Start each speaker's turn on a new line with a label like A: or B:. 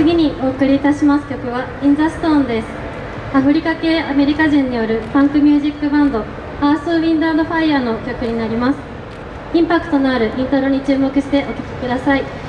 A: 次にお送りいたします曲は「In the ーン」です。アフリカ系アメリカ人によるファンクミュージックバンドアース・ウィンド・アンド・ファイヤーの曲になります。インパクトのあるイントロに注目してお聴きください。